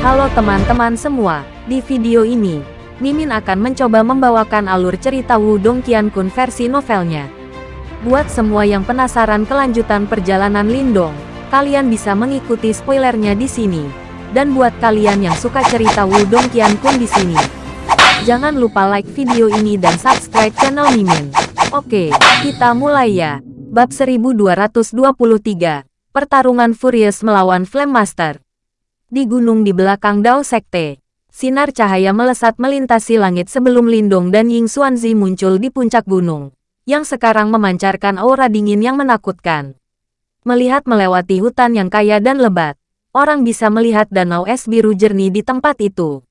Halo teman-teman semua, di video ini, Mimin akan mencoba membawakan alur cerita Wudong Qiankun versi novelnya. Buat semua yang penasaran kelanjutan perjalanan Lindong, kalian bisa mengikuti spoilernya di sini. Dan buat kalian yang suka cerita Wudong Qiankun di sini, jangan lupa like video ini dan subscribe channel Mimin. Oke, kita mulai ya. Bab 1223, Pertarungan Furious melawan Flame Master. Di gunung di belakang Dao Sekte, sinar cahaya melesat melintasi langit sebelum Lindong dan Ying Xuanzi muncul di puncak gunung, yang sekarang memancarkan aura dingin yang menakutkan. Melihat melewati hutan yang kaya dan lebat, orang bisa melihat danau es biru jernih di tempat itu.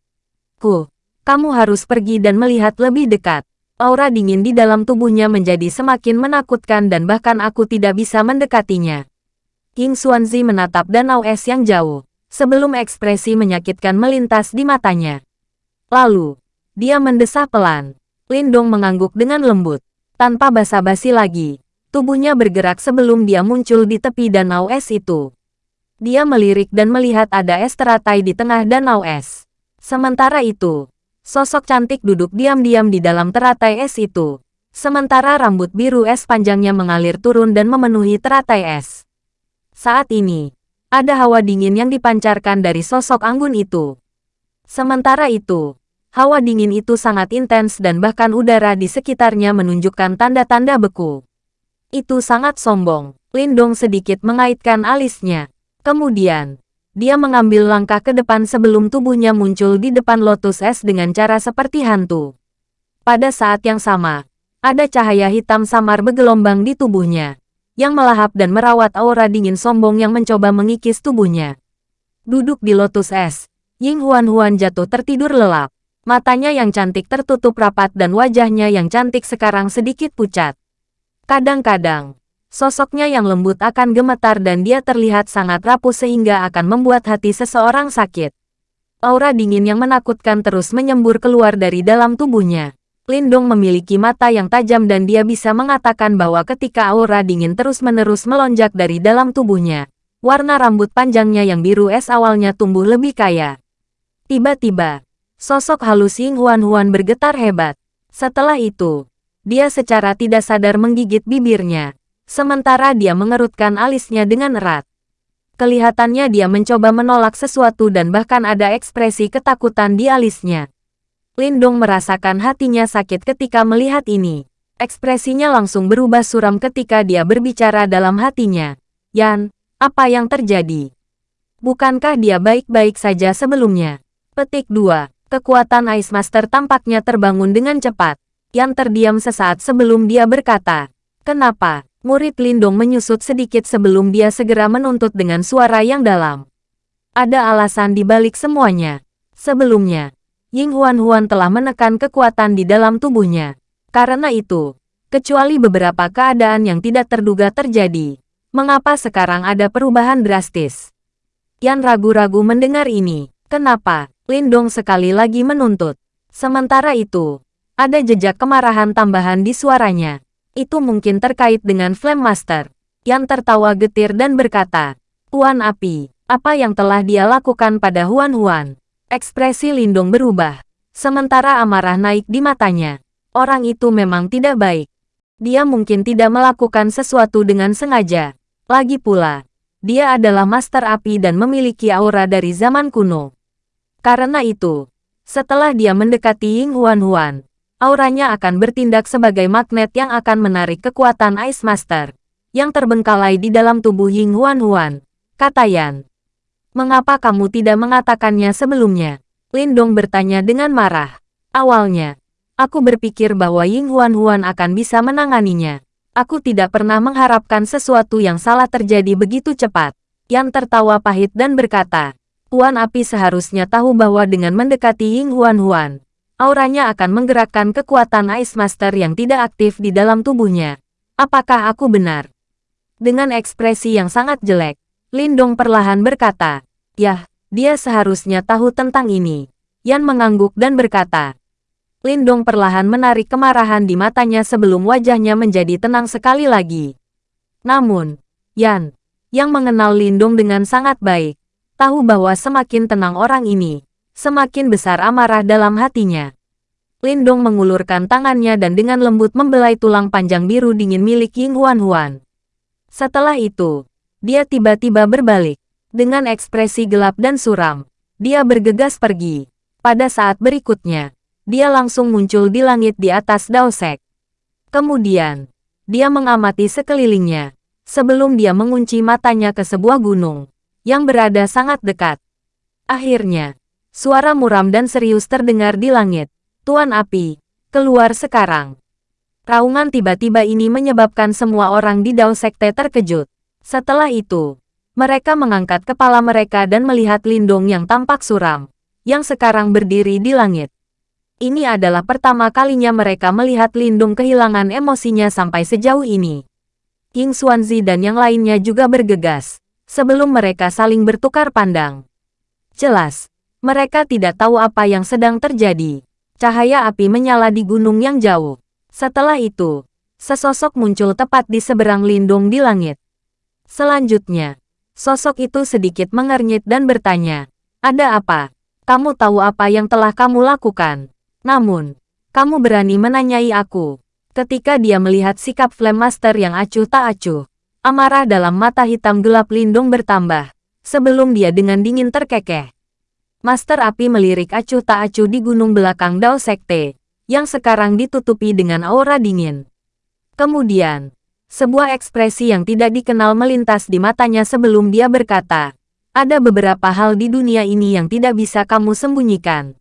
Ku, kamu harus pergi dan melihat lebih dekat. Aura dingin di dalam tubuhnya menjadi semakin menakutkan dan bahkan aku tidak bisa mendekatinya. King Xuanzi menatap danau es yang jauh, sebelum ekspresi menyakitkan melintas di matanya. Lalu, dia mendesah pelan. Lindong mengangguk dengan lembut. Tanpa basa-basi lagi, tubuhnya bergerak sebelum dia muncul di tepi danau es itu. Dia melirik dan melihat ada es teratai di tengah danau es. Sementara itu, Sosok cantik duduk diam-diam di dalam teratai es itu. Sementara rambut biru es panjangnya mengalir turun dan memenuhi teratai es. Saat ini, ada hawa dingin yang dipancarkan dari sosok anggun itu. Sementara itu, hawa dingin itu sangat intens dan bahkan udara di sekitarnya menunjukkan tanda-tanda beku. Itu sangat sombong. Lindong sedikit mengaitkan alisnya. Kemudian, dia mengambil langkah ke depan sebelum tubuhnya muncul di depan lotus es dengan cara seperti hantu. Pada saat yang sama, ada cahaya hitam samar bergelombang di tubuhnya, yang melahap dan merawat aura dingin sombong yang mencoba mengikis tubuhnya. Duduk di lotus es, Ying Huan-Huan jatuh tertidur lelap. Matanya yang cantik tertutup rapat dan wajahnya yang cantik sekarang sedikit pucat. Kadang-kadang, Sosoknya yang lembut akan gemetar dan dia terlihat sangat rapuh sehingga akan membuat hati seseorang sakit. Aura dingin yang menakutkan terus menyembur keluar dari dalam tubuhnya. Lindong memiliki mata yang tajam dan dia bisa mengatakan bahwa ketika aura dingin terus-menerus melonjak dari dalam tubuhnya, warna rambut panjangnya yang biru es awalnya tumbuh lebih kaya. Tiba-tiba, sosok halus Ying Huan-Huan bergetar hebat. Setelah itu, dia secara tidak sadar menggigit bibirnya. Sementara dia mengerutkan alisnya dengan erat. Kelihatannya dia mencoba menolak sesuatu dan bahkan ada ekspresi ketakutan di alisnya. Lindong merasakan hatinya sakit ketika melihat ini. Ekspresinya langsung berubah suram ketika dia berbicara dalam hatinya. Yan, apa yang terjadi? Bukankah dia baik-baik saja sebelumnya? Petik 2. Kekuatan Ice Master tampaknya terbangun dengan cepat. Yan terdiam sesaat sebelum dia berkata, Kenapa? Murid Lindong menyusut sedikit sebelum dia segera menuntut dengan suara yang dalam. Ada alasan di balik semuanya. Sebelumnya, Ying Huan-Huan telah menekan kekuatan di dalam tubuhnya. Karena itu, kecuali beberapa keadaan yang tidak terduga terjadi, mengapa sekarang ada perubahan drastis? Yan ragu-ragu mendengar ini. Kenapa? Lindong sekali lagi menuntut. Sementara itu, ada jejak kemarahan tambahan di suaranya. Itu mungkin terkait dengan Flame Master, yang tertawa getir dan berkata, Huan Api, apa yang telah dia lakukan pada Huan Huan? Ekspresi Lindung berubah, sementara amarah naik di matanya. Orang itu memang tidak baik. Dia mungkin tidak melakukan sesuatu dengan sengaja. Lagi pula, dia adalah Master Api dan memiliki aura dari zaman kuno. Karena itu, setelah dia mendekati Ying Huan Huan, auranya akan bertindak sebagai magnet yang akan menarik kekuatan Ice Master yang terbengkalai di dalam tubuh Ying Huan Huan, kata Yan. Mengapa kamu tidak mengatakannya sebelumnya? Lindong bertanya dengan marah. Awalnya, aku berpikir bahwa Ying Huan Huan akan bisa menanganinya. Aku tidak pernah mengharapkan sesuatu yang salah terjadi begitu cepat. Yan tertawa pahit dan berkata, Huan Api seharusnya tahu bahwa dengan mendekati Ying Huan Huan, auranya akan menggerakkan kekuatan Ice Master yang tidak aktif di dalam tubuhnya. Apakah aku benar? Dengan ekspresi yang sangat jelek, Lindong perlahan berkata, Yah, dia seharusnya tahu tentang ini. Yan mengangguk dan berkata, Lindong perlahan menarik kemarahan di matanya sebelum wajahnya menjadi tenang sekali lagi. Namun, Yan, yang mengenal Lindong dengan sangat baik, tahu bahwa semakin tenang orang ini, semakin besar amarah dalam hatinya. Lindong mengulurkan tangannya dan dengan lembut membelai tulang panjang biru dingin milik Ying Huan Huan. Setelah itu, dia tiba-tiba berbalik. Dengan ekspresi gelap dan suram, dia bergegas pergi. Pada saat berikutnya, dia langsung muncul di langit di atas Daosek. Kemudian, dia mengamati sekelilingnya, sebelum dia mengunci matanya ke sebuah gunung, yang berada sangat dekat. Akhirnya, suara muram dan serius terdengar di langit. Tuan Api, keluar sekarang. Raungan tiba-tiba ini menyebabkan semua orang di Dao terkejut. Setelah itu, mereka mengangkat kepala mereka dan melihat Lindong yang tampak suram, yang sekarang berdiri di langit. Ini adalah pertama kalinya mereka melihat Lindung kehilangan emosinya sampai sejauh ini. King Xuanzi dan yang lainnya juga bergegas, sebelum mereka saling bertukar pandang. Jelas, mereka tidak tahu apa yang sedang terjadi. Cahaya api menyala di gunung yang jauh. Setelah itu, sesosok muncul tepat di seberang lindung di langit. Selanjutnya, sosok itu sedikit mengernyit dan bertanya, Ada apa? Kamu tahu apa yang telah kamu lakukan. Namun, kamu berani menanyai aku. Ketika dia melihat sikap Flame Master yang acuh tak acuh, amarah dalam mata hitam gelap lindung bertambah, sebelum dia dengan dingin terkekeh. Master Api melirik acuh tak acuh di gunung belakang Dao Sekte, yang sekarang ditutupi dengan aura dingin. Kemudian, sebuah ekspresi yang tidak dikenal melintas di matanya sebelum dia berkata, ada beberapa hal di dunia ini yang tidak bisa kamu sembunyikan.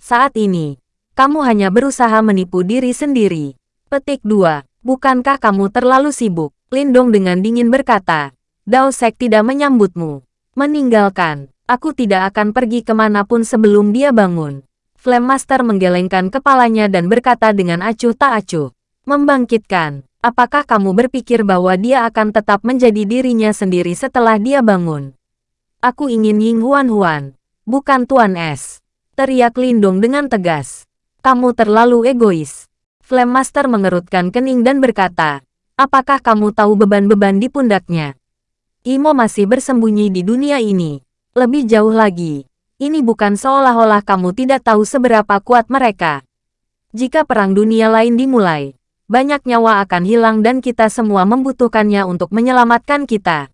Saat ini, kamu hanya berusaha menipu diri sendiri. Petik 2. Bukankah kamu terlalu sibuk? Lindong dengan dingin berkata, Dao Sek tidak menyambutmu. Meninggalkan. Aku tidak akan pergi ke mana pun sebelum dia bangun. Flame Master menggelengkan kepalanya dan berkata dengan acuh tak acuh. Membangkitkan, apakah kamu berpikir bahwa dia akan tetap menjadi dirinya sendiri setelah dia bangun? Aku ingin Ying Huan Huan, bukan Tuan S. Teriak Lindong dengan tegas. Kamu terlalu egois. Flame Master mengerutkan kening dan berkata, apakah kamu tahu beban-beban di pundaknya? Imo masih bersembunyi di dunia ini. Lebih jauh lagi, ini bukan seolah-olah kamu tidak tahu seberapa kuat mereka. Jika perang dunia lain dimulai, banyak nyawa akan hilang dan kita semua membutuhkannya untuk menyelamatkan kita.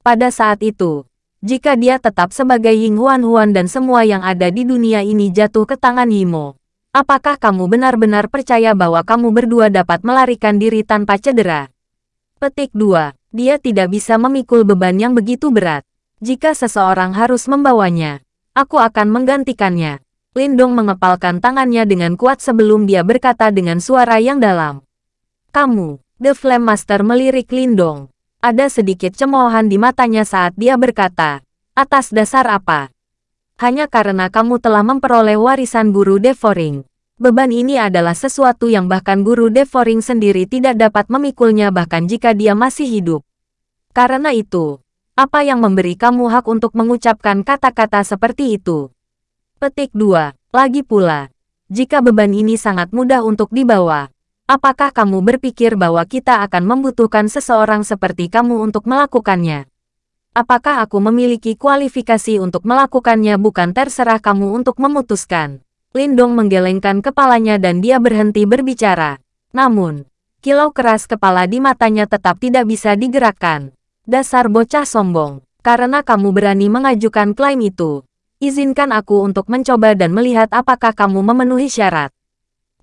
Pada saat itu, jika dia tetap sebagai Ying Huan Huan dan semua yang ada di dunia ini jatuh ke tangan Yimo, apakah kamu benar-benar percaya bahwa kamu berdua dapat melarikan diri tanpa cedera? Petik 2. Dia tidak bisa memikul beban yang begitu berat. Jika seseorang harus membawanya, aku akan menggantikannya. Lindong mengepalkan tangannya dengan kuat sebelum dia berkata dengan suara yang dalam. Kamu, The Flame Master melirik Lindong. Ada sedikit cemoohan di matanya saat dia berkata, atas dasar apa? Hanya karena kamu telah memperoleh warisan guru Devoring. Beban ini adalah sesuatu yang bahkan guru Devoring sendiri tidak dapat memikulnya bahkan jika dia masih hidup. Karena itu, apa yang memberi kamu hak untuk mengucapkan kata-kata seperti itu? Petik 2. Lagi pula, jika beban ini sangat mudah untuk dibawa, apakah kamu berpikir bahwa kita akan membutuhkan seseorang seperti kamu untuk melakukannya? Apakah aku memiliki kualifikasi untuk melakukannya bukan terserah kamu untuk memutuskan? Lindong menggelengkan kepalanya dan dia berhenti berbicara. Namun, kilau keras kepala di matanya tetap tidak bisa digerakkan. Dasar bocah sombong. Karena kamu berani mengajukan klaim itu, izinkan aku untuk mencoba dan melihat apakah kamu memenuhi syarat.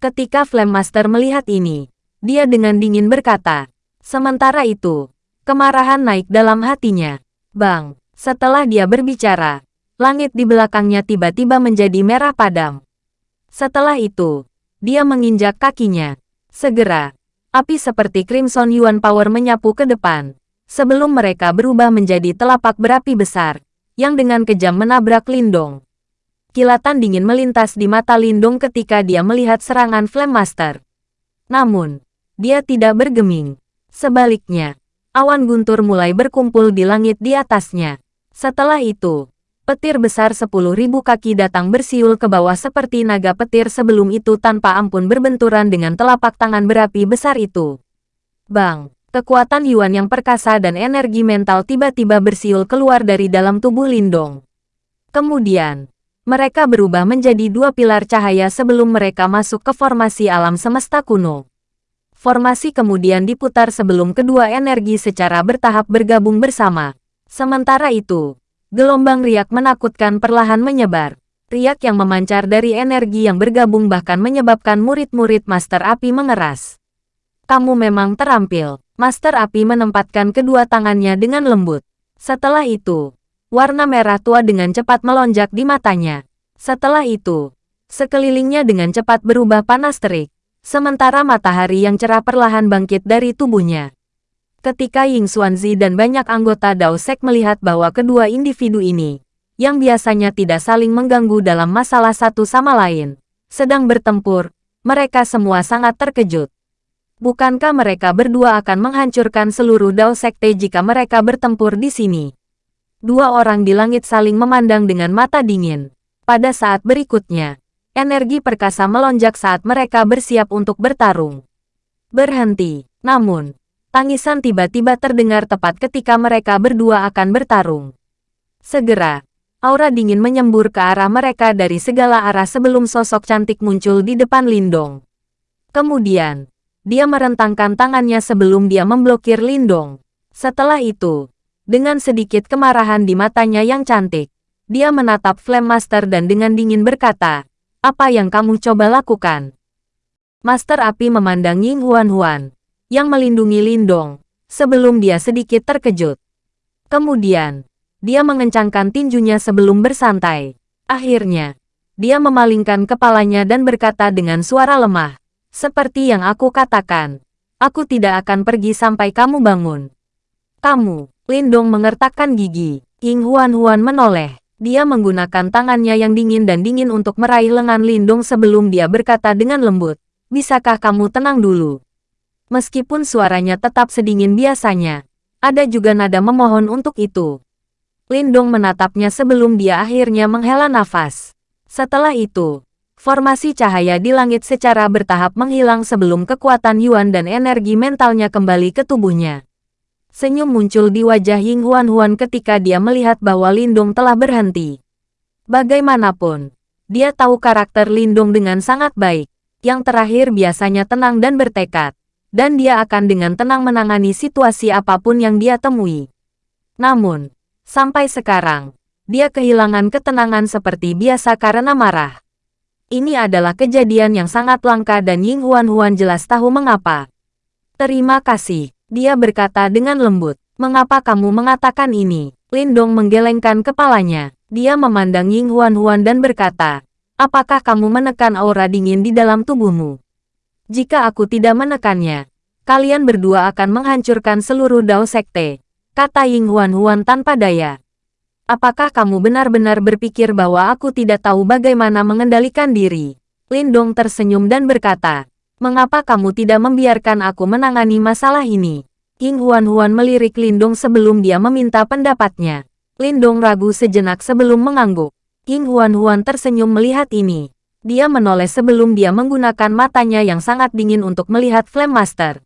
Ketika Flame Master melihat ini, dia dengan dingin berkata, sementara itu, kemarahan naik dalam hatinya. Bang, setelah dia berbicara, langit di belakangnya tiba-tiba menjadi merah padam. Setelah itu, dia menginjak kakinya. Segera, api seperti Crimson Yuan Power menyapu ke depan sebelum mereka berubah menjadi telapak berapi besar, yang dengan kejam menabrak Lindong. Kilatan dingin melintas di mata Lindong ketika dia melihat serangan Flame Master. Namun, dia tidak bergeming. Sebaliknya, awan guntur mulai berkumpul di langit di atasnya. Setelah itu, petir besar sepuluh ribu kaki datang bersiul ke bawah seperti naga petir sebelum itu tanpa ampun berbenturan dengan telapak tangan berapi besar itu. Bang! Kekuatan Yuan yang perkasa dan energi mental tiba-tiba bersiul keluar dari dalam tubuh Lindong. Kemudian, mereka berubah menjadi dua pilar cahaya sebelum mereka masuk ke formasi alam semesta kuno. Formasi kemudian diputar sebelum kedua energi secara bertahap bergabung bersama. Sementara itu, gelombang riak menakutkan perlahan menyebar. Riak yang memancar dari energi yang bergabung bahkan menyebabkan murid-murid Master Api mengeras. Kamu memang terampil. Master Api menempatkan kedua tangannya dengan lembut. Setelah itu, warna merah tua dengan cepat melonjak di matanya. Setelah itu, sekelilingnya dengan cepat berubah panas terik, sementara matahari yang cerah perlahan bangkit dari tubuhnya. Ketika Ying Xuanzi dan banyak anggota Dao Sek melihat bahwa kedua individu ini, yang biasanya tidak saling mengganggu dalam masalah satu sama lain, sedang bertempur, mereka semua sangat terkejut. Bukankah mereka berdua akan menghancurkan seluruh Dao Sekte jika mereka bertempur di sini? Dua orang di langit saling memandang dengan mata dingin. Pada saat berikutnya, energi perkasa melonjak saat mereka bersiap untuk bertarung. Berhenti. Namun, tangisan tiba-tiba terdengar tepat ketika mereka berdua akan bertarung. Segera, aura dingin menyembur ke arah mereka dari segala arah sebelum sosok cantik muncul di depan Lindong. Kemudian, dia merentangkan tangannya sebelum dia memblokir Lindong. Setelah itu, dengan sedikit kemarahan di matanya yang cantik, dia menatap Flame Master dan dengan dingin berkata, apa yang kamu coba lakukan? Master Api memandang Ying Huan Huan, yang melindungi Lindong, sebelum dia sedikit terkejut. Kemudian, dia mengencangkan tinjunya sebelum bersantai. Akhirnya, dia memalingkan kepalanya dan berkata dengan suara lemah, seperti yang aku katakan, aku tidak akan pergi sampai kamu bangun. Kamu, Lindong mengertakkan gigi. Ying Huan Huan menoleh. Dia menggunakan tangannya yang dingin dan dingin untuk meraih lengan Lindong sebelum dia berkata dengan lembut, Bisakah kamu tenang dulu? Meskipun suaranya tetap sedingin biasanya, ada juga nada memohon untuk itu. Lindong menatapnya sebelum dia akhirnya menghela nafas. Setelah itu, Formasi cahaya di langit secara bertahap menghilang sebelum kekuatan Yuan dan energi mentalnya kembali ke tubuhnya. Senyum muncul di wajah Ying Huan Huan ketika dia melihat bahwa Lindong telah berhenti. Bagaimanapun, dia tahu karakter Lindong dengan sangat baik. Yang terakhir biasanya tenang dan bertekad. Dan dia akan dengan tenang menangani situasi apa pun yang dia temui. Namun, sampai sekarang, dia kehilangan ketenangan seperti biasa karena marah. Ini adalah kejadian yang sangat langka dan Ying Huan Huan jelas tahu mengapa. Terima kasih, dia berkata dengan lembut. Mengapa kamu mengatakan ini? Lindong menggelengkan kepalanya. Dia memandang Ying Huan Huan dan berkata, Apakah kamu menekan aura dingin di dalam tubuhmu? Jika aku tidak menekannya, kalian berdua akan menghancurkan seluruh Dao Sekte, kata Ying Huan Huan tanpa daya. Apakah kamu benar-benar berpikir bahwa aku tidak tahu bagaimana mengendalikan diri? Lindong tersenyum dan berkata, Mengapa kamu tidak membiarkan aku menangani masalah ini? King Huan-Huan melirik Lindong sebelum dia meminta pendapatnya. Lindong ragu sejenak sebelum mengangguk. King Huan-Huan tersenyum melihat ini. Dia menoleh sebelum dia menggunakan matanya yang sangat dingin untuk melihat Flame Master.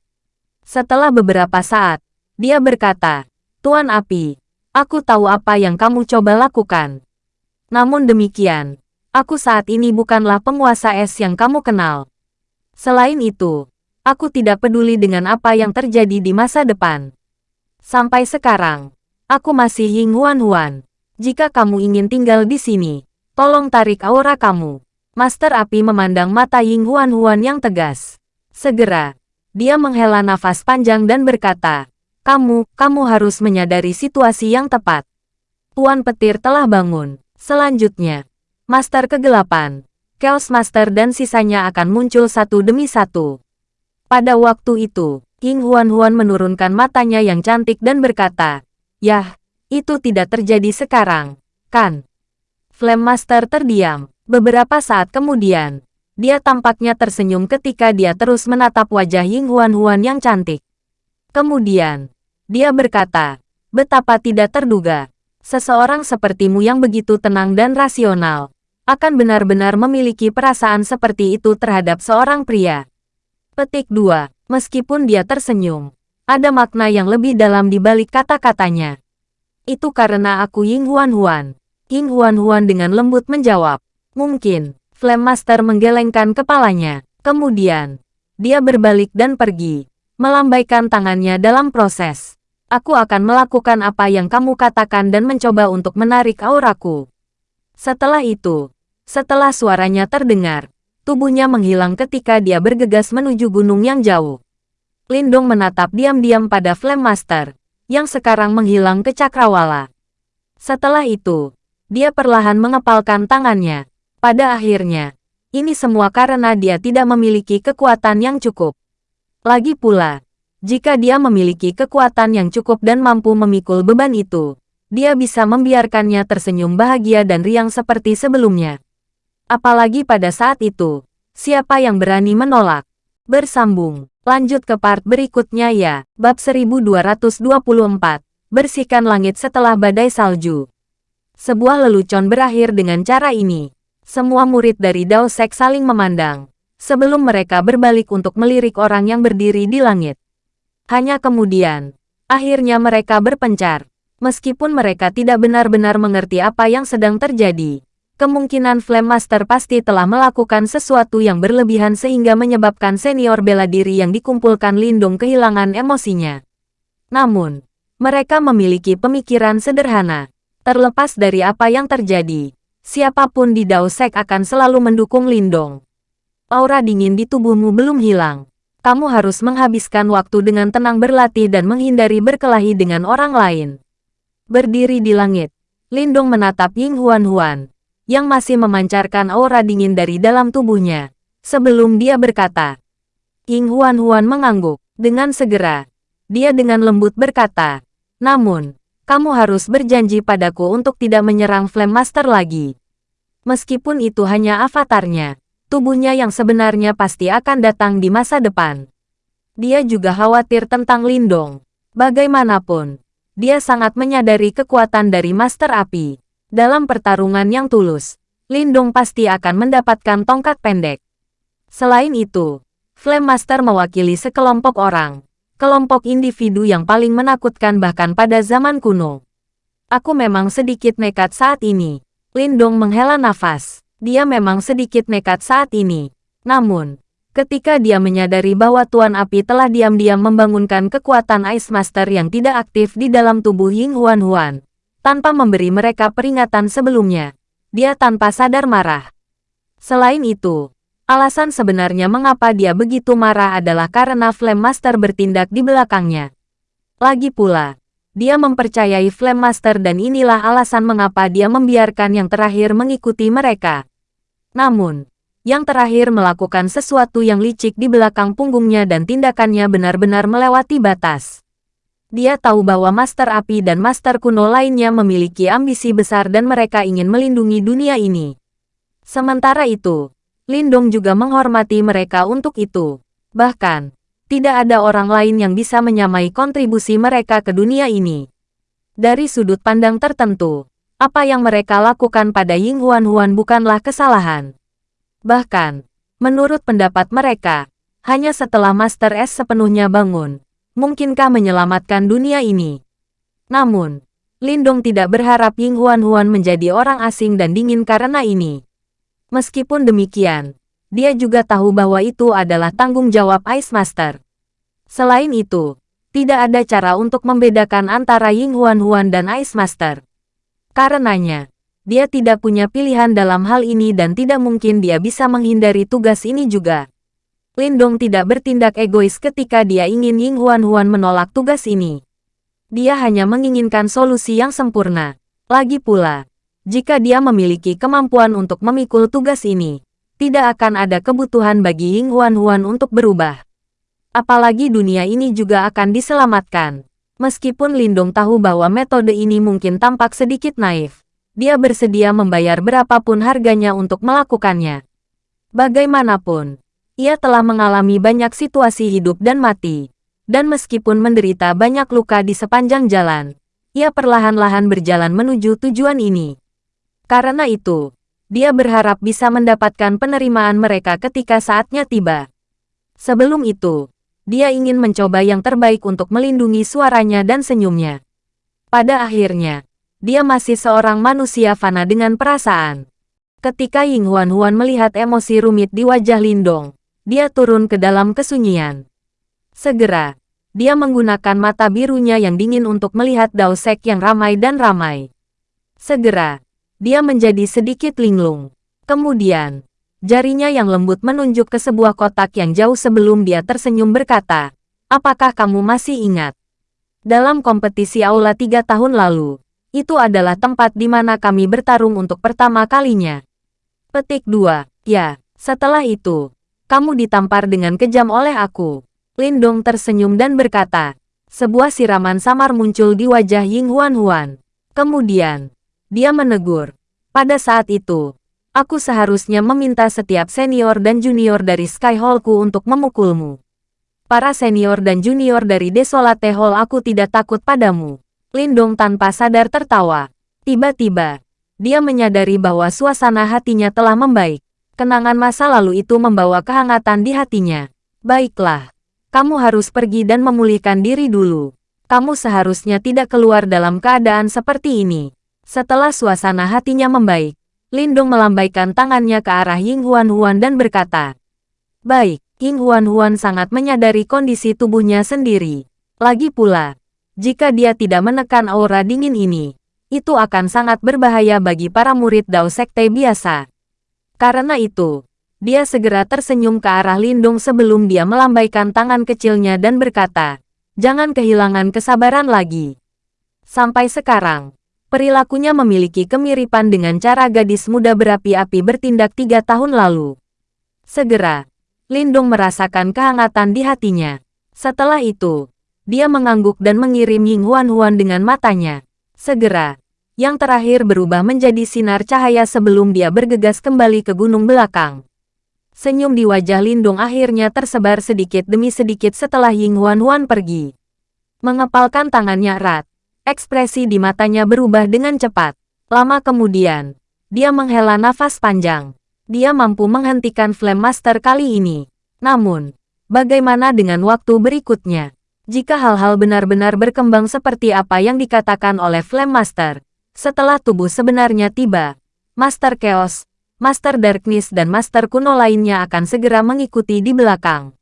Setelah beberapa saat, dia berkata, Tuan Api, Aku tahu apa yang kamu coba lakukan. Namun demikian, aku saat ini bukanlah penguasa es yang kamu kenal. Selain itu, aku tidak peduli dengan apa yang terjadi di masa depan. Sampai sekarang, aku masih Ying Huan Huan. Jika kamu ingin tinggal di sini, tolong tarik aura kamu. Master Api memandang mata Ying Huan Huan yang tegas. Segera, dia menghela nafas panjang dan berkata, kamu, kamu harus menyadari situasi yang tepat. Tuan Petir telah bangun. Selanjutnya, Master Kegelapan, Chaos Master dan sisanya akan muncul satu demi satu. Pada waktu itu, King Huan Huan menurunkan matanya yang cantik dan berkata, Yah, itu tidak terjadi sekarang, kan? Flame Master terdiam. Beberapa saat kemudian, dia tampaknya tersenyum ketika dia terus menatap wajah Ying Huan Huan yang cantik. Kemudian, dia berkata, betapa tidak terduga. Seseorang sepertimu yang begitu tenang dan rasional, akan benar-benar memiliki perasaan seperti itu terhadap seorang pria. Petik 2. Meskipun dia tersenyum, ada makna yang lebih dalam di balik kata-katanya. Itu karena aku Ying Huan Huan. Ying Huan Huan dengan lembut menjawab. Mungkin, Flame Master menggelengkan kepalanya. Kemudian, dia berbalik dan pergi, melambaikan tangannya dalam proses. Aku akan melakukan apa yang kamu katakan dan mencoba untuk menarik auraku. Setelah itu, setelah suaranya terdengar, tubuhnya menghilang ketika dia bergegas menuju gunung yang jauh. Lindong menatap diam-diam pada Flame Master, yang sekarang menghilang ke cakrawala. Setelah itu, dia perlahan mengepalkan tangannya. Pada akhirnya, ini semua karena dia tidak memiliki kekuatan yang cukup. Lagi pula, jika dia memiliki kekuatan yang cukup dan mampu memikul beban itu, dia bisa membiarkannya tersenyum bahagia dan riang seperti sebelumnya. Apalagi pada saat itu, siapa yang berani menolak? Bersambung. Lanjut ke part berikutnya ya. Bab 1224. Bersihkan langit setelah badai salju. Sebuah lelucon berakhir dengan cara ini. Semua murid dari Dao Sek saling memandang. Sebelum mereka berbalik untuk melirik orang yang berdiri di langit. Hanya kemudian, akhirnya mereka berpencar. Meskipun mereka tidak benar-benar mengerti apa yang sedang terjadi, kemungkinan Flame Master pasti telah melakukan sesuatu yang berlebihan sehingga menyebabkan senior bela diri yang dikumpulkan Lindung kehilangan emosinya. Namun, mereka memiliki pemikiran sederhana. Terlepas dari apa yang terjadi, siapa pun di Dao Sek akan selalu mendukung Lindong. Aura dingin di tubuhmu belum hilang. Kamu harus menghabiskan waktu dengan tenang berlatih dan menghindari berkelahi dengan orang lain. Berdiri di langit, Lindong menatap Ying Huan Huan, yang masih memancarkan aura dingin dari dalam tubuhnya. Sebelum dia berkata, Ying Huan Huan mengangguk. Dengan segera, dia dengan lembut berkata, Namun, kamu harus berjanji padaku untuk tidak menyerang Flame Master lagi. Meskipun itu hanya avatarnya, tubuhnya yang sebenarnya pasti akan datang di masa depan. Dia juga khawatir tentang Lindong. Bagaimanapun, dia sangat menyadari kekuatan dari Master Api. Dalam pertarungan yang tulus, Lindung pasti akan mendapatkan tongkat pendek. Selain itu, Flame Master mewakili sekelompok orang, kelompok individu yang paling menakutkan bahkan pada zaman kuno. Aku memang sedikit nekat saat ini. Lindong menghela nafas. Dia memang sedikit nekat saat ini. Namun, ketika dia menyadari bahwa Tuan Api telah diam-diam membangunkan kekuatan Ice Master yang tidak aktif di dalam tubuh Ying Huan Huan, tanpa memberi mereka peringatan sebelumnya. Dia tanpa sadar marah. Selain itu, alasan sebenarnya mengapa dia begitu marah adalah karena Flame Master bertindak di belakangnya. Lagi pula, dia mempercayai Flame Master dan inilah alasan mengapa dia membiarkan yang terakhir mengikuti mereka. Namun, yang terakhir melakukan sesuatu yang licik di belakang punggungnya dan tindakannya benar-benar melewati batas. Dia tahu bahwa Master Api dan Master Kuno lainnya memiliki ambisi besar dan mereka ingin melindungi dunia ini. Sementara itu, Lindong juga menghormati mereka untuk itu. Bahkan, tidak ada orang lain yang bisa menyamai kontribusi mereka ke dunia ini. Dari sudut pandang tertentu, apa yang mereka lakukan pada Ying Huan Huan bukanlah kesalahan. Bahkan, menurut pendapat mereka, hanya setelah Master S sepenuhnya bangun, mungkinkah menyelamatkan dunia ini? Namun, Lindong tidak berharap Ying Huan Huan menjadi orang asing dan dingin karena ini. Meskipun demikian, dia juga tahu bahwa itu adalah tanggung jawab Ice Master. Selain itu, tidak ada cara untuk membedakan antara Ying Huan Huan dan Ice Master. Karenanya, dia tidak punya pilihan dalam hal ini dan tidak mungkin dia bisa menghindari tugas ini juga. Lindong tidak bertindak egois ketika dia ingin Ying Huan Huan menolak tugas ini. Dia hanya menginginkan solusi yang sempurna. Lagi pula, jika dia memiliki kemampuan untuk memikul tugas ini, tidak akan ada kebutuhan bagi Ying Huan Huan untuk berubah. Apalagi dunia ini juga akan diselamatkan. Meskipun Lindong tahu bahwa metode ini mungkin tampak sedikit naif, dia bersedia membayar berapapun harganya untuk melakukannya. Bagaimanapun, ia telah mengalami banyak situasi hidup dan mati. Dan meskipun menderita banyak luka di sepanjang jalan, ia perlahan-lahan berjalan menuju tujuan ini. Karena itu, dia berharap bisa mendapatkan penerimaan mereka ketika saatnya tiba. Sebelum itu, Dia ingin mencoba yang terbaik untuk melindungi suaranya dan senyumnya. Pada akhirnya, dia masih seorang manusia fana dengan perasaan. Ketika Ying Huan Huan melihat emosi rumit di wajah Lindong, dia turun ke dalam kesunyian. Segera, dia menggunakan mata birunya yang dingin untuk melihat Dao Sek yang ramai dan ramai. Segera, dia menjadi sedikit linglung. Kemudian, Jarinya yang lembut menunjuk ke sebuah kotak yang jauh sebelum dia tersenyum berkata, Apakah kamu masih ingat? Dalam kompetisi Aula tiga tahun lalu, itu adalah tempat di mana kami bertarung untuk pertama kalinya. Petik 2. Ya, setelah itu, kamu ditampar dengan kejam oleh aku. Lindong tersenyum dan berkata, sebuah siraman samar muncul di wajah Ying Huan Huan. Kemudian, dia menegur. Pada saat itu, Aku seharusnya meminta setiap senior dan junior dari Sky Hallku untuk memukulmu. Para senior dan junior dari Desolate Hall aku tidak takut padamu. Lindong tanpa sadar tertawa. Tiba-tiba, dia menyadari bahwa suasana hatinya telah membaik. Kenangan masa lalu itu membawa kehangatan di hatinya. Baiklah, kamu harus pergi dan memulihkan diri dulu. Kamu seharusnya tidak keluar dalam keadaan seperti ini. Setelah suasana hatinya membaik, Lindung melambaikan tangannya ke arah Ying Huan Huan dan berkata, Baik, Ying Huan Huan sangat menyadari kondisi tubuhnya sendiri. Lagi pula, jika dia tidak menekan aura dingin ini, itu akan sangat berbahaya bagi para murid Dao Sekte biasa. Karena itu, dia segera tersenyum ke arah Lindung sebelum dia melambaikan tangan kecilnya dan berkata, Jangan kehilangan kesabaran lagi. Sampai sekarang, Perilakunya memiliki kemiripan dengan cara gadis muda berapi-api bertindak tiga tahun lalu. Segera, Lindung merasakan kehangatan di hatinya. Setelah itu, dia mengangguk dan mengirim Ying Huan Huan dengan matanya. Segera, yang terakhir berubah menjadi sinar cahaya sebelum dia bergegas kembali ke gunung belakang. Senyum di wajah Lindung akhirnya tersebar sedikit demi sedikit setelah Ying Huan Huan pergi. Mengepalkan tangannya erat, Ekspresi di matanya berubah dengan cepat. Lama kemudian, dia menghela nafas panjang. Dia mampu menghentikan Flame Master kali ini. Namun, bagaimana dengan waktu berikutnya? Jika hal-hal benar-benar berkembang seperti apa yang dikatakan oleh Flame Master, setelah tubuh sebenarnya tiba, Master Chaos, Master Darkness dan Master kuno lainnya akan segera mengikuti di belakang.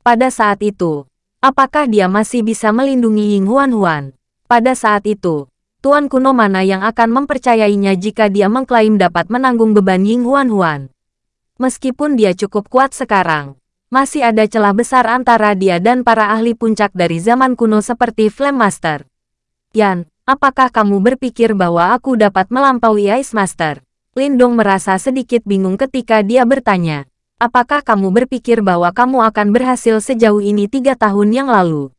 Pada saat itu, apakah dia masih bisa melindungi Ying Huan Huan? Pada saat itu, Tuan kuno mana yang akan mempercayainya jika dia mengklaim dapat menanggung beban Ying Huan Huan? Meskipun dia cukup kuat sekarang, masih ada celah besar antara dia dan para ahli puncak dari zaman kuno seperti Flame Master. Yan, apakah kamu berpikir bahwa aku dapat melampaui Ice Master? Lindong merasa sedikit bingung ketika dia bertanya. Apakah kamu berpikir bahwa kamu akan berhasil sejauh ini tiga tahun yang lalu?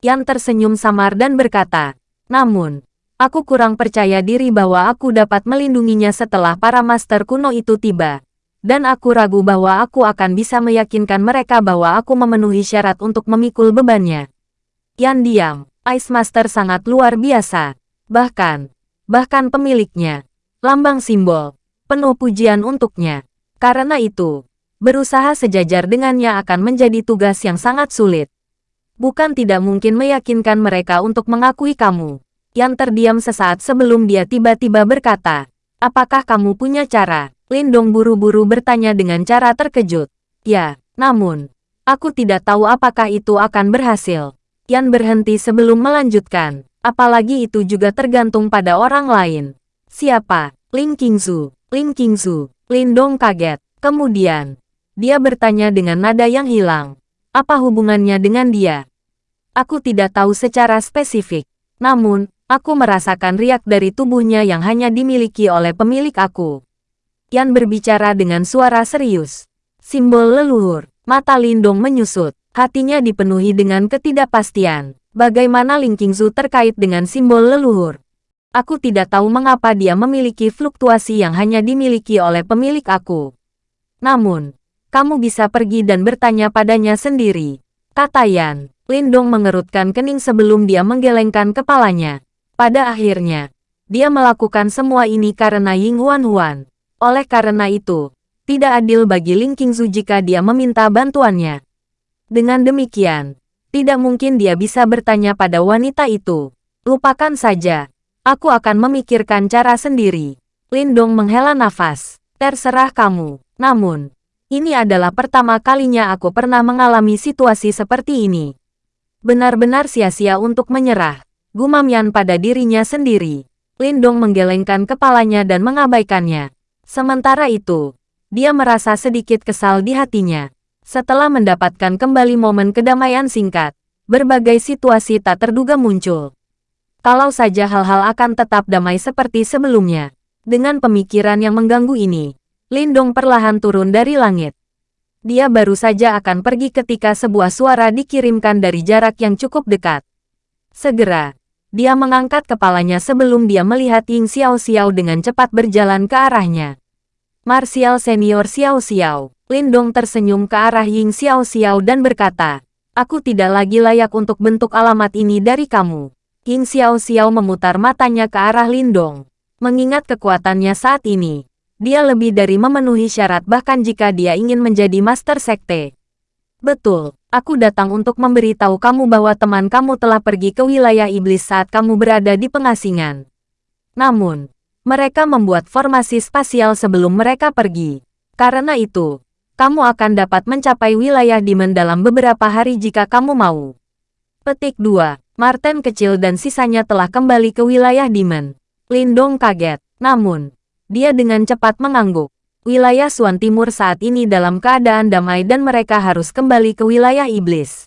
Yan tersenyum samar dan berkata, Namun, aku kurang percaya diri bahwa aku dapat melindunginya setelah para master kuno itu tiba. Dan aku ragu bahwa aku akan bisa meyakinkan mereka bahwa aku memenuhi syarat untuk memikul bebannya. Yan diam, Ice Master sangat luar biasa. Bahkan, bahkan pemiliknya, lambang simbol, penuh pujian untuknya. Karena itu, berusaha sejajar dengannya akan menjadi tugas yang sangat sulit bukan tidak mungkin meyakinkan mereka untuk mengakui kamu. Yang terdiam sesaat sebelum dia tiba-tiba berkata, apakah kamu punya cara? Lindong buru-buru bertanya dengan cara terkejut. Ya, namun, aku tidak tahu apakah itu akan berhasil. Yan berhenti sebelum melanjutkan, apalagi itu juga tergantung pada orang lain. Siapa? Ling Qingzu. Ling Qingzu. Lindong kaget. Kemudian, dia bertanya dengan nada yang hilang. Apa hubungannya dengan dia? Aku tidak tahu secara spesifik. Namun, aku merasakan riak dari tubuhnya yang hanya dimiliki oleh pemilik aku. Yan berbicara dengan suara serius. Simbol leluhur. Mata Lindong menyusut. Hatinya dipenuhi dengan ketidakpastian. Bagaimana Ling Qingzu terkait dengan simbol leluhur? Aku tidak tahu mengapa dia memiliki fluktuasi yang hanya dimiliki oleh pemilik aku. Namun, kamu bisa pergi dan bertanya padanya sendiri. Kata Yan. Lindong mengerutkan kening sebelum dia menggelengkan kepalanya. Pada akhirnya, dia melakukan semua ini karena Ying Huan Huan. Oleh karena itu, tidak adil bagi Ling Qingzu jika dia meminta bantuannya. Dengan demikian, tidak mungkin dia bisa bertanya pada wanita itu. Lupakan saja. Aku akan memikirkan cara sendiri. Lindong menghela nafas. Terserah kamu. Namun, ini adalah pertama kalinya aku pernah mengalami situasi seperti ini. Benar-benar sia-sia untuk menyerah. Gumam Yan pada dirinya sendiri. Lindong menggelengkan kepalanya dan mengabaikannya. Sementara itu, dia merasa sedikit kesal di hatinya. Setelah mendapatkan kembali momen kedamaian singkat, berbagai situasi tak terduga muncul. Kalau saja hal-hal akan tetap damai seperti sebelumnya. Dengan pemikiran yang mengganggu ini, Lindong perlahan turun dari langit. Dia baru saja akan pergi ketika sebuah suara dikirimkan dari jarak yang cukup dekat. Segera, dia mengangkat kepalanya sebelum dia melihat Ying Xiao Xiao dengan cepat berjalan ke arahnya. Martial Senior Xiao Xiao. Lindong tersenyum ke arah Ying Xiao Xiao dan berkata, Aku tidak lagi layak untuk bentuk alamat ini dari kamu. Ying Xiao Xiao memutar matanya ke arah Lindong. Mengingat kekuatannya saat ini, dia lebih dari memenuhi syarat bahkan jika dia ingin menjadi Master Sekte. Betul, aku datang untuk memberitahu kamu bahwa teman kamu telah pergi ke wilayah iblis saat kamu berada di pengasingan. Namun, mereka membuat formasi spasial sebelum mereka pergi. Karena itu, kamu akan dapat mencapai wilayah Demon dalam beberapa hari jika kamu mau. Petik 2. Martin kecil dan sisanya telah kembali ke wilayah Demon. Lindong kaget, namun, dia dengan cepat mengangguk. Wilayah Suan Timur saat ini dalam keadaan damai dan mereka harus kembali ke wilayah iblis.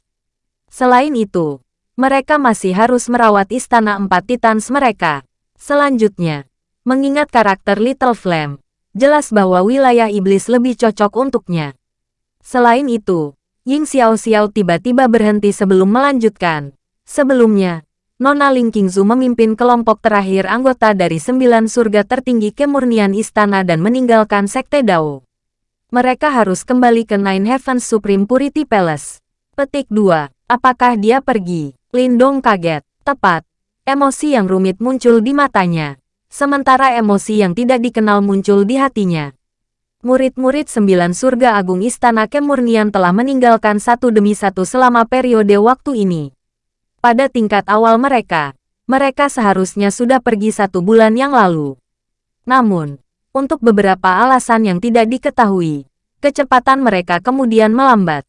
Selain itu, mereka masih harus merawat istana empat titans mereka. Selanjutnya, Mengingat karakter Little Flame, jelas bahwa wilayah iblis lebih cocok untuknya. Selain itu, Ying Xiao Xiao tiba-tiba berhenti sebelum melanjutkan. Sebelumnya, Nona Ling Qingzu memimpin kelompok terakhir anggota dari sembilan surga tertinggi kemurnian istana dan meninggalkan Sekte Dao. Mereka harus kembali ke Nine Heavens Supreme Purity Palace. Petik 2. Apakah dia pergi? Lindong kaget. Tepat. Emosi yang rumit muncul di matanya sementara emosi yang tidak dikenal muncul di hatinya. Murid-murid sembilan surga agung Istana Kemurnian telah meninggalkan satu demi satu selama periode waktu ini. Pada tingkat awal mereka, mereka seharusnya sudah pergi satu bulan yang lalu. Namun, untuk beberapa alasan yang tidak diketahui, kecepatan mereka kemudian melambat.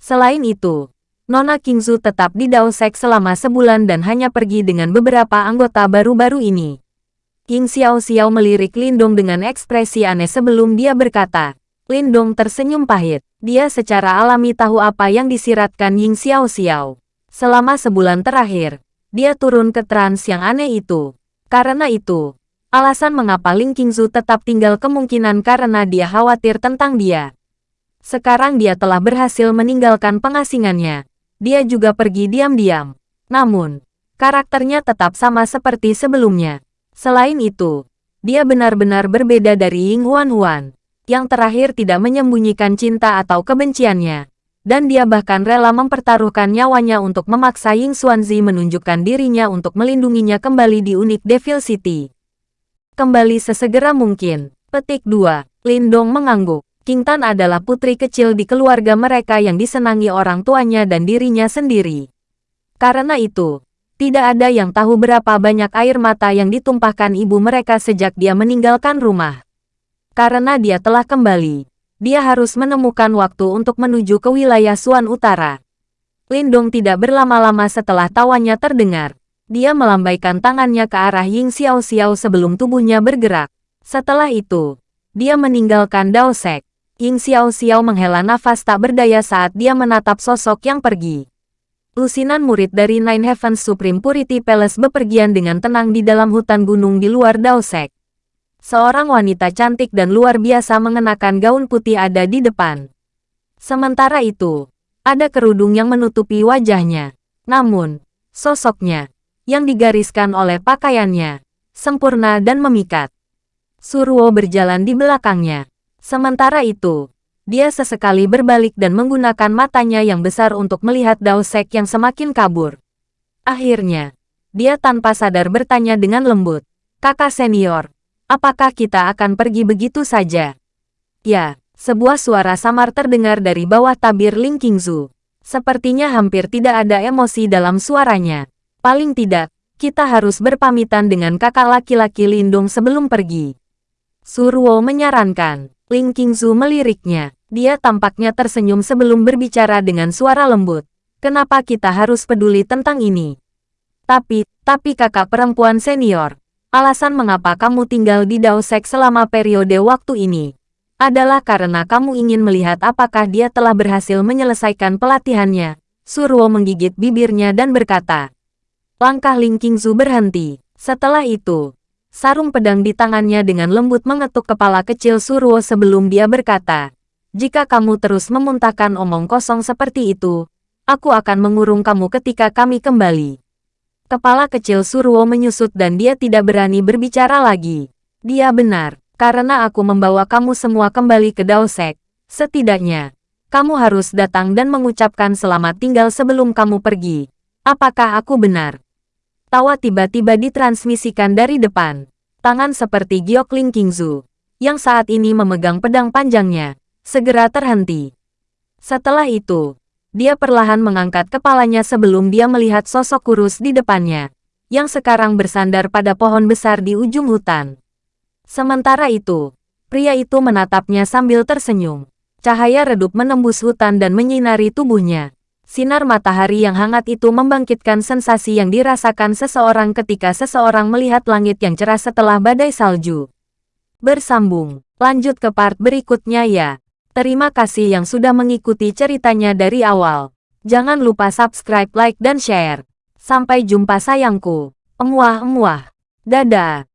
Selain itu, Nona Kingzu tetap di Daosek selama sebulan dan hanya pergi dengan beberapa anggota baru-baru ini. King Xiao Xiao melirik Lindong dengan ekspresi aneh sebelum dia berkata. Lindong tersenyum pahit. Dia secara alami tahu apa yang disiratkan Ying Xiao Xiao. Selama sebulan terakhir, dia turun ke trans yang aneh itu. Karena itu, alasan mengapa Ling Qingzu tetap tinggal kemungkinan karena dia khawatir tentang dia. Sekarang dia telah berhasil meninggalkan pengasingannya. Dia juga pergi diam-diam. Namun, karakternya tetap sama seperti sebelumnya. Selain itu, dia benar-benar berbeda dari Ying Huan Huan, yang terakhir tidak menyembunyikan cinta atau kebenciannya, dan dia bahkan rela mempertaruhkan nyawanya untuk memaksa Ying Xuanzi menunjukkan dirinya untuk melindunginya kembali di unik Devil City. Kembali sesegera mungkin. Petik 2. Lindong mengangguk. King Tan adalah putri kecil di keluarga mereka yang disenangi orang tuanya dan dirinya sendiri. Karena itu, tidak ada yang tahu berapa banyak air mata yang ditumpahkan ibu mereka sejak dia meninggalkan rumah. Karena dia telah kembali, dia harus menemukan waktu untuk menuju ke wilayah Suan Utara. Lindong tidak berlama-lama setelah tawannya terdengar. Dia melambaikan tangannya ke arah Ying Xiao Xiao sebelum tubuhnya bergerak. Setelah itu, dia meninggalkan Dao Sek. Ying Xiao Xiao menghela nafas tak berdaya saat dia menatap sosok yang pergi. Lusinan murid dari Nine Heavens Supreme Purity Palace bepergian dengan tenang di dalam hutan gunung di luar Daosek. Seorang wanita cantik dan luar biasa mengenakan gaun putih ada di depan. Sementara itu, ada kerudung yang menutupi wajahnya. Namun, sosoknya, yang digariskan oleh pakaiannya, sempurna dan memikat. Surwo berjalan di belakangnya. Sementara itu, dia sesekali berbalik dan menggunakan matanya yang besar untuk melihat Dao Sek yang semakin kabur. Akhirnya, dia tanpa sadar bertanya dengan lembut, Kakak senior, apakah kita akan pergi begitu saja? Ya, sebuah suara samar terdengar dari bawah tabir Ling Qingzu. Sepertinya hampir tidak ada emosi dalam suaranya. Paling tidak, kita harus berpamitan dengan kakak laki-laki Lindung sebelum pergi. Surwo menyarankan. Ling Qingzu meliriknya. Dia tampaknya tersenyum sebelum berbicara dengan suara lembut. Kenapa kita harus peduli tentang ini? Tapi, tapi kakak perempuan senior, alasan mengapa kamu tinggal di Daosek selama periode waktu ini, adalah karena kamu ingin melihat apakah dia telah berhasil menyelesaikan pelatihannya. Surwo menggigit bibirnya dan berkata. Langkah Ling Qingzu berhenti. Setelah itu, sarung pedang di tangannya dengan lembut mengetuk kepala kecil Surwo sebelum dia berkata, jika kamu terus memuntahkan omong kosong seperti itu, aku akan mengurung kamu ketika kami kembali. Kepala kecil Surwo menyusut dan dia tidak berani berbicara lagi. Dia benar, karena aku membawa kamu semua kembali ke Daosek. Setidaknya, kamu harus datang dan mengucapkan selamat tinggal sebelum kamu pergi. Apakah aku benar? Tawa tiba-tiba ditransmisikan dari depan. Tangan seperti Giok Ling Qingzu, yang saat ini memegang pedang panjangnya, segera terhenti. Setelah itu, dia perlahan mengangkat kepalanya sebelum dia melihat sosok kurus di depannya, yang sekarang bersandar pada pohon besar di ujung hutan. Sementara itu, pria itu menatapnya sambil tersenyum. Cahaya redup menembus hutan dan menyinari tubuhnya. Sinar matahari yang hangat itu membangkitkan sensasi yang dirasakan seseorang ketika seseorang melihat langit yang cerah setelah badai salju. Bersambung, lanjut ke part berikutnya ya. Terima kasih yang sudah mengikuti ceritanya dari awal. Jangan lupa subscribe, like, dan share. Sampai jumpa sayangku. Emuah-emuah. Dadah.